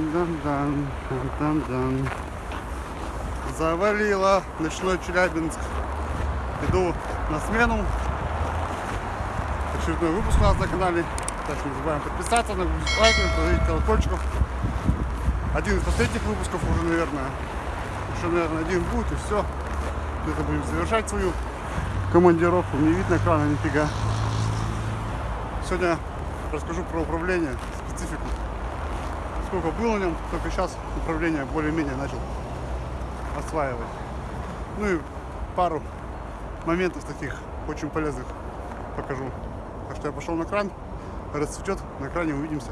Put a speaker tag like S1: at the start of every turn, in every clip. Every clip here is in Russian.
S1: Дан-дан-дан, дан-дан-дан. Завалило ночной Челябинск. Иду на смену. Очередной выпуск у нас на канале. Так не забываем подписаться, на лайк, поставить колокольчиков. Один из последних выпусков уже, наверное. Еще, наверное, один будет и все. Где-то будем завершать свою командировку. Не видно экрана нифига. Сегодня расскажу про управление, специфику. Сколько было на нем, только сейчас управление более-менее начал осваивать. Ну и пару моментов таких очень полезных покажу. Так что я пошел на кран, расцветет, на кране увидимся.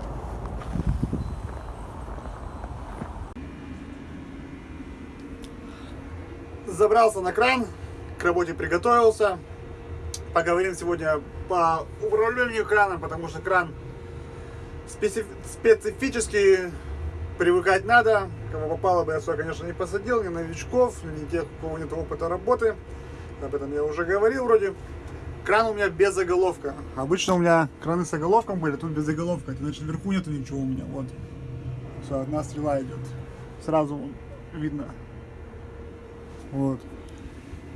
S1: Забрался на кран, к работе приготовился. Поговорим сегодня по управлению краном, потому что кран специф... специфический, привыкать надо. Кого попало бы, я сюда, конечно, не посадил, ни новичков, ни тех, у кого нет опыта работы. Об этом я уже говорил вроде. Кран у меня без заголовка. Обычно у меня краны с заголовком были, тут без заголовка. Это значит, вверху нету ничего у меня. Вот. Все, одна стрела идет. Сразу видно. Вот.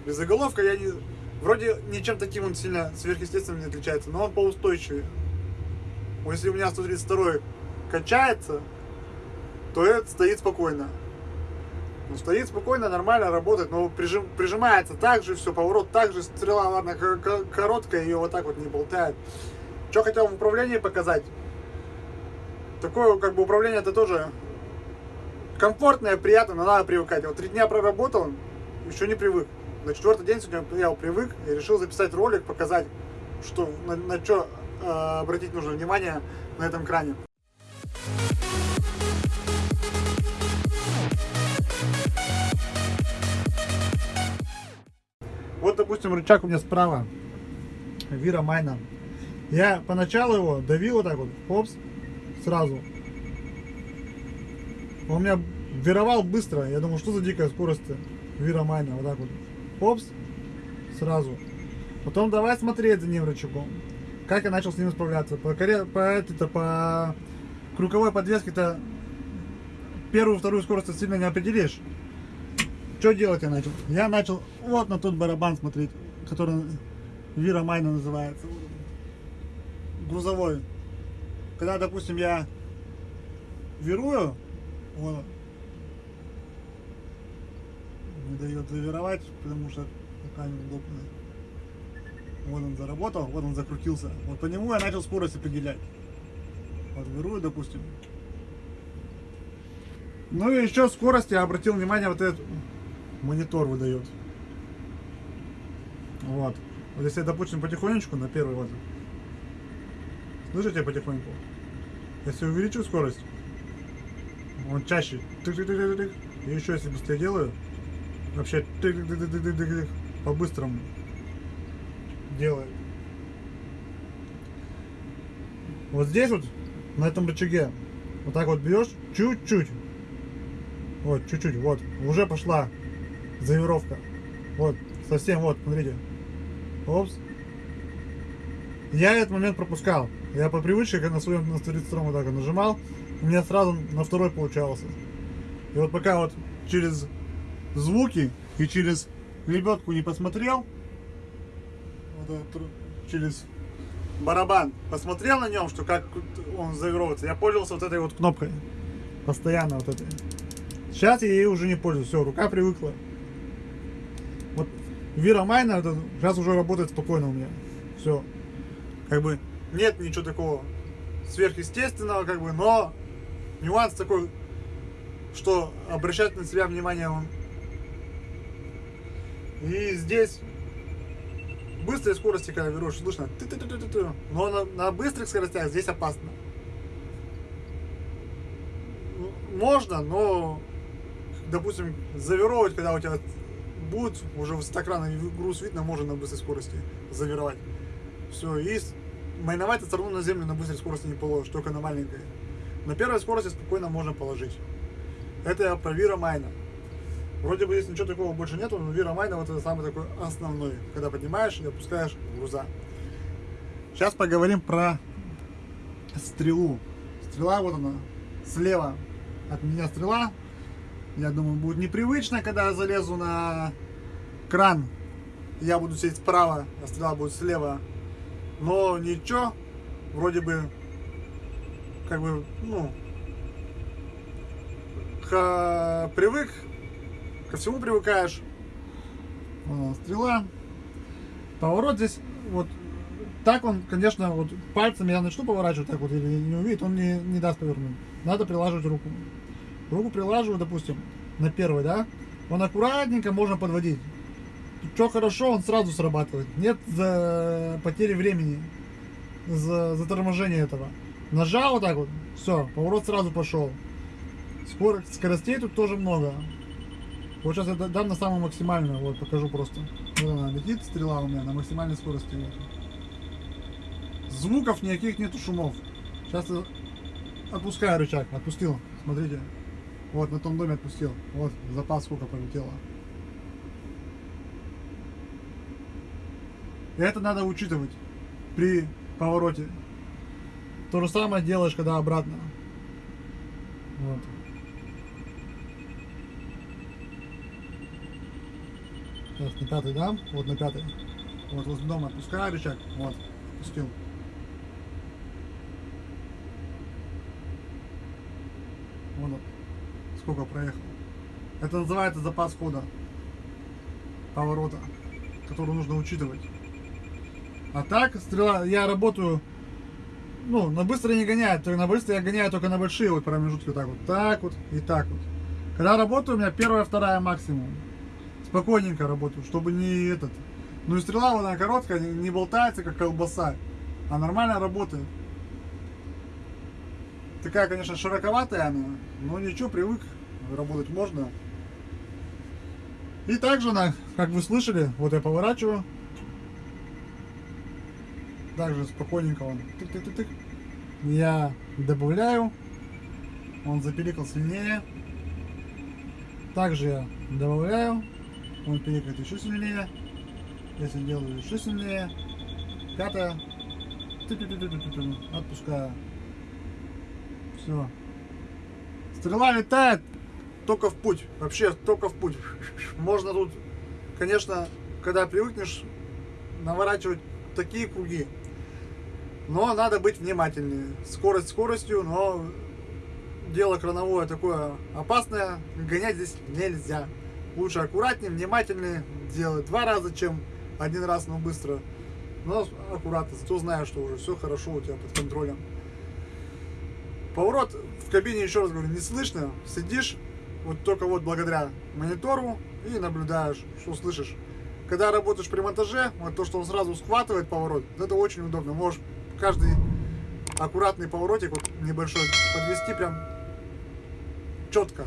S1: Без заголовка я не... Вроде ничем таким он сильно сверхъестественным не отличается, но он поустойчивее. Если у меня 132 качается, то этот стоит спокойно. Ну, стоит спокойно, нормально работает, но прижим, прижимается так же, все, поворот так же, стрела, ладно, короткая, ее вот так вот не болтает. Что хотел в управлении показать? Такое, как бы, управление это тоже комфортное, приятно, но надо привыкать. Вот три дня проработал, еще не привык. На четвертый день сегодня я привык и решил записать ролик, показать, что, на, на что обратить нужно внимание на этом кране. Вот, допустим, рычаг у меня справа. Вира Майна. Я поначалу его давил вот так вот, хопс, сразу. Он меня вировал быстро. Я думал, что за дикая скорость Вира Майна. Вот так вот. Хопс, сразу. Потом давай смотреть за ним рычагом. Как я начал с ним справляться. По, коре- по, этой-то, по круговой подвеске-то первую, вторую скорость сильно не определишь. Что делать я начал? Я начал вот на тот барабан смотреть, который Вира Майна называется. Грузовой. Когда, допустим, я вирую, вот, не дает завировать, потому что пока неудобно. Вот он заработал, вот он закрутился. Вот по нему я начал скорость определять. Вот вирую, допустим. Ну и еще скорость я обратил внимание, вот этот монитор выдает. Вот. Вот если, допустим, потихонечку на первый вот. Слышите потихоньку? Если увеличу скорость, он чаще. И еще если быстрее делаю, вообще по-быстрому делает. Вот здесь вот, на этом рычаге, вот так вот берешь, чуть-чуть. Вот, чуть-чуть, вот. Уже пошла завировка. Вот, совсем вот, смотрите. Опс. Я этот момент пропускал. Я по привычке, как на своем на 32 вот так нажимал, у меня сразу на второй получался. И вот пока вот через звуки и через лебедку не посмотрел, через барабан, посмотрел на нем, что как он завировывается, я пользовался вот этой вот кнопкой. Постоянно вот этой. Сейчас я ей уже не пользуюсь, все, рука привыкла. Вот Вира Майна сейчас уже работает спокойно у меня. Все. Как бы нет ничего такого сверхъестественного, как бы, но нюанс такой, что обращать на себя внимание он. И здесь быстрой скорости, когда берешь, слышно, ты-ты-ты-ты-ты. но на, на быстрых скоростях здесь опасно. Можно, но, допустим, завировать, когда у тебя будет уже высококранный груз видно, можно на быстрой скорости завировать. Все, и майновать ты страну на землю на быстрой скорости не положишь, только на маленькой. На первой скорости спокойно можно положить. Это я про Вира Майна. Вроде бы здесь ничего такого больше нету, но Вира Майна вот это самый такой основной, когда поднимаешь и опускаешь груза. Сейчас поговорим про стрелу. Стрела вот она, слева. от меня стрела. Я думаю, будет непривычно, когда я залезу на кран. Я буду сидеть справа, а стрела будет слева. Но ничего, вроде бы, как бы, ну, привык, ко всему привыкаешь. Стрела. Поворот здесь, вот, так он, конечно, вот пальцем я начну поворачивать так вот, или не увидит, он не, не даст повернуть. Надо прилаживать руку. Руку прилаживаю, допустим, на первый, да? Он аккуратненько можно подводить. Что хорошо, он сразу срабатывает. Нет за потери времени, за заторможения этого. Нажал вот так вот, все, поворот сразу пошел. Скорость, скоростей тут тоже много. Вот сейчас я да- дам на самую максимальную, вот покажу просто. Вот она летит, стрела у меня на максимальной скорости. Вот. Звуков никаких нету, шумов. Сейчас я отпускаю рычаг, отпустил, смотрите. Вот, на том доме отпустил. Вот, запас сколько полетело. И это надо учитывать при повороте. То же самое делаешь, когда обратно. Вот. Сейчас на пятый дам, вот на пятый. Вот возле дома отпускаю рычаг, вот, отпустил. Вон он, сколько проехал. Это называется запас хода поворота, который нужно учитывать. А так, стрела, я работаю, ну, на быстро не гоняю, то на быстро я гоняю только на большие вот промежутки, вот так вот, так вот и так вот. Когда работаю, у меня первая, вторая максимум. Спокойненько работаю, чтобы не этот. Ну и стрела, она короткая, не болтается, как колбаса, а нормально работает. Такая, конечно, широковатая она, но ничего, привык, работать можно. И также она, как вы слышали, вот я поворачиваю. Также спокойненько он тык-тык-тык. Я добавляю. Он запиликал сильнее. Также я добавляю. Он пиликает еще сильнее. Если делаю еще сильнее. Тык-тык-тык-тык-тык. Отпускаю. Все. Стрела летает только в путь. Вообще только в путь. Можно тут, конечно, когда привыкнешь наворачивать такие круги. Но надо быть внимательнее. Скорость скоростью, но дело крановое такое опасное. Гонять здесь нельзя. Лучше аккуратнее, внимательнее делать два раза, чем один раз, но быстро. Но аккуратно, зато знаешь, что уже все хорошо у тебя под контролем. Поворот в кабине, еще раз говорю, не слышно. Сидишь, вот только вот благодаря монитору и наблюдаешь, что слышишь. Когда работаешь при монтаже, вот то, что он сразу схватывает поворот, это очень удобно. Можешь каждый аккуратный поворотик вот небольшой подвести прям четко.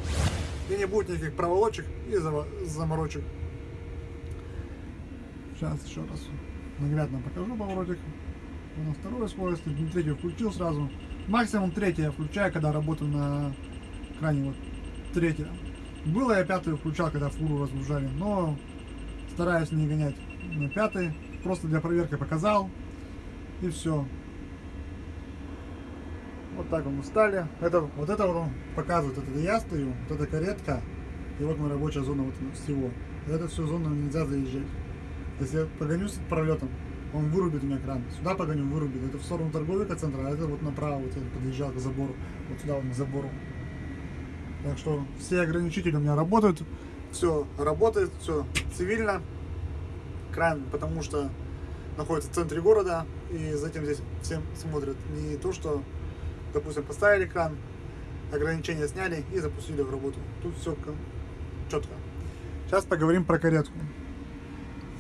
S1: И не будет никаких проволочек и заморочек. Сейчас еще раз наглядно покажу поворотик. На второй скорости, на третью включил сразу. Максимум третью я включаю, когда работаю на крайне вот третья. Было я пятую включал, когда фуру разгружали, но стараюсь не гонять на пятый. Просто для проверки показал. И все. Вот так мы стали. Это, вот это вот он показывает. Это я стою, вот эта каретка. И вот моя рабочая зона вот всего. Это всю зону нельзя заезжать. Если я погоню с пролетом, он вырубит у меня кран. Сюда погоню, вырубит. Это в сторону торговика центра, а это вот направо вот я подъезжал к забору. Вот сюда вот к забору. Так что все ограничители у меня работают. Все работает, все цивильно. Кран, потому что находится в центре города, и затем здесь всем смотрят не то, что, допустим, поставили кран, ограничения сняли и запустили в работу. Тут все четко. Сейчас поговорим про каретку.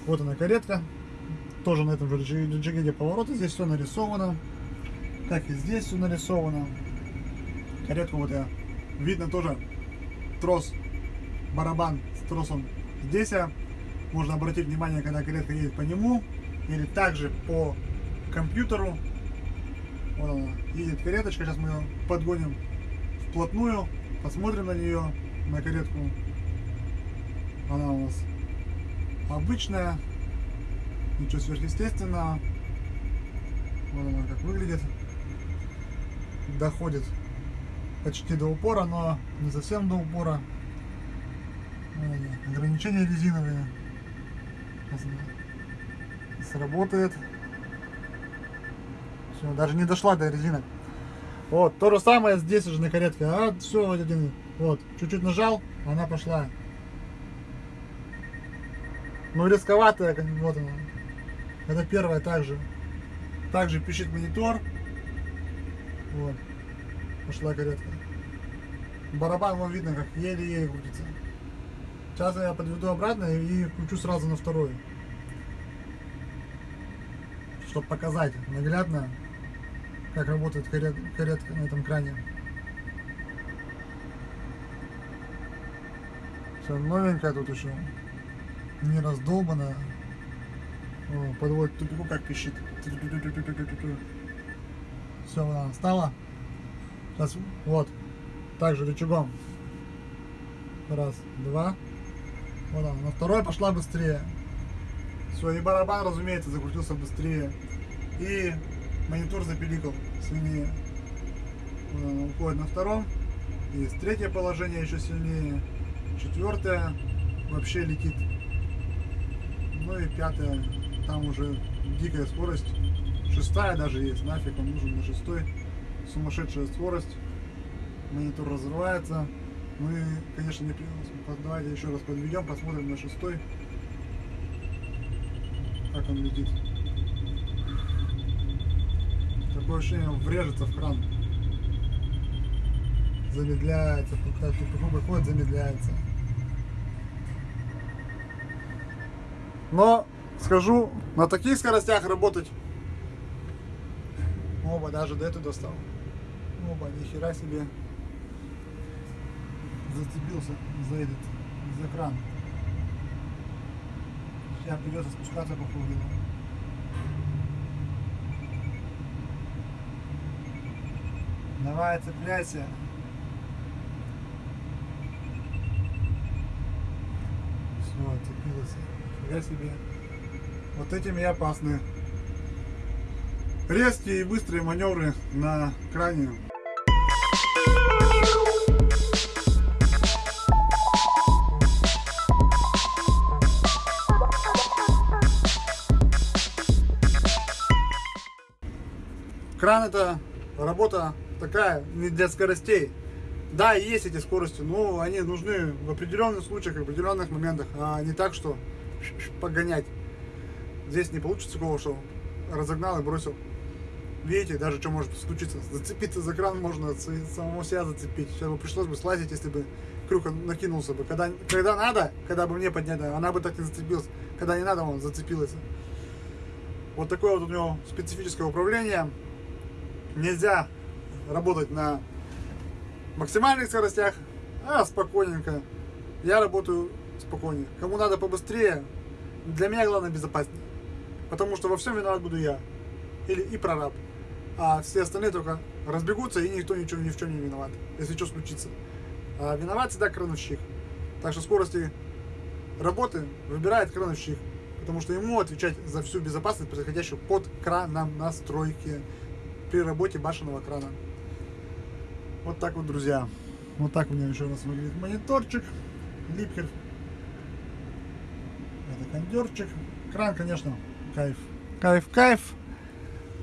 S1: Вот она каретка. Тоже на этом же рычаге повороты. Здесь все нарисовано. Как и здесь все нарисовано. Каретку вот я. Видно тоже трос, барабан с тросом здесь. Можно обратить внимание, когда каретка едет по нему. Или также по компьютеру. Вот она, едет кареточка. Сейчас мы ее подгоним вплотную. Посмотрим на нее, на каретку. Она у нас обычная. Ничего сверхъестественного. Вот она как выглядит. Доходит почти до упора, но не совсем до упора. Ограничения резиновые. Сейчас Сработает. Все, даже не дошла до резинок. Вот, то же самое здесь уже на каретке. А, все, вот один. Вот, чуть-чуть нажал, она пошла. Ну, рисковатая, вот она. Это первая также. Также пишет монитор. Вот. Пошла каретка. Барабан вам видно, как еле-еле крутится. Сейчас я подведу обратно и включу сразу на вторую. Чтобы показать наглядно, как работает карет- каретка на этом кране. Все новенькая тут еще. Не раздолбанная. О, подводит тупику, как пищит. Все, она стала. Сейчас, вот. Также рычагом. Раз, два. Вот она. На второй пошла быстрее. Все, и барабан, разумеется, закрутился быстрее. И монитор запиликал сильнее. Она уходит на втором. Есть третье положение еще сильнее. Четвертое вообще летит. Ну и пятое, там уже дикая скорость. Шестая даже есть, нафиг он нужен на шестой. Сумасшедшая скорость. Монитор разрывается. И, конечно, не Давайте еще раз подведем, посмотрим на шестой. Как он летит. Такое ощущение, он врежется в кран. Замедляется, пока тупику выходит, замедляется. Но скажу, на таких скоростях работать. Оба, даже до этого достал. Оба, нихера себе. Зацепился за этот, за кран. Сейчас придется спускаться по Давай, цепляйся. Все, цепилась. Фига себе. Вот этим и опасны. Резкие и быстрые маневры на кране. Кран это работа такая, не для скоростей. Да, есть эти скорости, но они нужны в определенных случаях, в определенных моментах, а не так, что погонять. Здесь не получится такого, что разогнал и бросил. Видите, даже что может случиться. Зацепиться за кран можно, с- самого себя зацепить. Сейчас бы пришлось бы слазить, если бы крюк накинулся бы. Когда, когда надо, когда бы мне поднять, она бы так не зацепилась. Когда не надо, он зацепилась. Вот такое вот у него специфическое управление. Нельзя работать на максимальных скоростях, а спокойненько. Я работаю спокойнее. Кому надо побыстрее, для меня главное безопаснее. Потому что во всем виноват буду я. Или и прораб. А все остальные только разбегутся, и никто ничего ни в чем не виноват, если что случится. А виноват всегда крановщик. Так что скорости работы выбирает крановщик. Потому что ему отвечать за всю безопасность, происходящую под краном на стройке при работе башенного крана. Вот так вот, друзья. Вот так у меня еще раз выглядит мониторчик. Липкер. Это кондерчик. Кран, конечно, кайф. Кайф, кайф.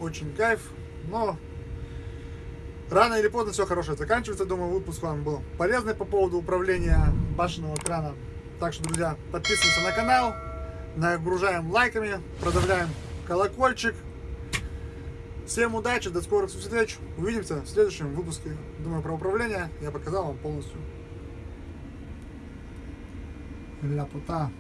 S1: Очень кайф. Но рано или поздно все хорошее заканчивается. Думаю, выпуск вам был полезный по поводу управления башенного крана. Так что, друзья, подписываемся на канал. Нагружаем лайками. Продавляем колокольчик. Всем удачи, до скорых встреч. Увидимся в следующем выпуске. Думаю, про управление я показал вам полностью. Ляпота.